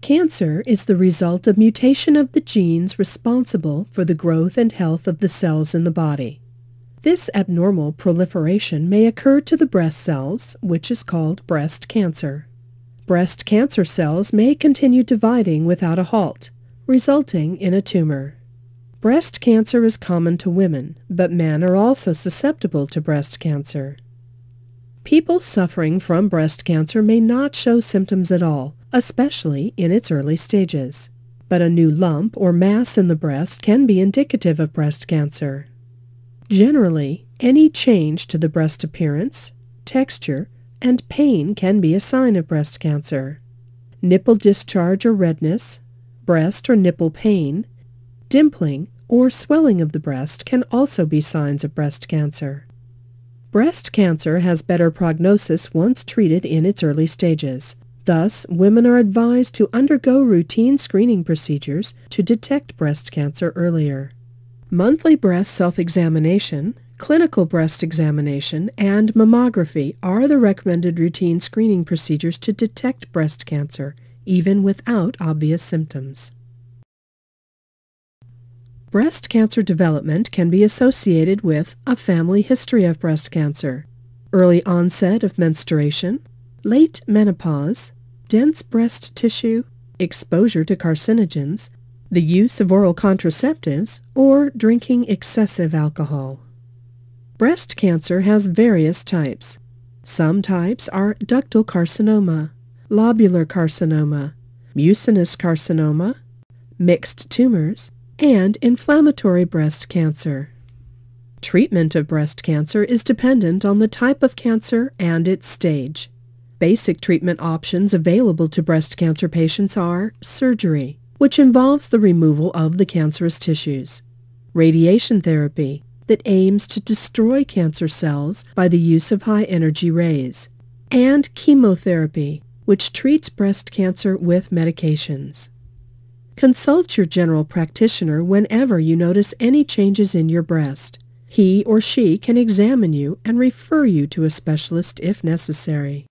Cancer is the result of mutation of the genes responsible for the growth and health of the cells in the body. This abnormal proliferation may occur to the breast cells, which is called breast cancer. Breast cancer cells may continue dividing without a halt, resulting in a tumor. Breast cancer is common to women, but men are also susceptible to breast cancer. People suffering from breast cancer may not show symptoms at all, especially in its early stages. But a new lump or mass in the breast can be indicative of breast cancer. Generally, any change to the breast appearance, texture, and pain can be a sign of breast cancer. Nipple discharge or redness, breast or nipple pain, dimpling, or swelling of the breast can also be signs of breast cancer. Breast cancer has better prognosis once treated in its early stages. Thus, women are advised to undergo routine screening procedures to detect breast cancer earlier. Monthly breast self-examination, clinical breast examination, and mammography are the recommended routine screening procedures to detect breast cancer, even without obvious symptoms. Breast cancer development can be associated with a family history of breast cancer, early onset of menstruation, late menopause, dense breast tissue, exposure to carcinogens, the use of oral contraceptives, or drinking excessive alcohol. Breast cancer has various types. Some types are ductal carcinoma, lobular carcinoma, mucinous carcinoma, mixed tumors, and inflammatory breast cancer. Treatment of breast cancer is dependent on the type of cancer and its stage. Basic treatment options available to breast cancer patients are surgery, which involves the removal of the cancerous tissues, radiation therapy that aims to destroy cancer cells by the use of high-energy rays, and chemotherapy, which treats breast cancer with medications. Consult your general practitioner whenever you notice any changes in your breast. He or she can examine you and refer you to a specialist if necessary.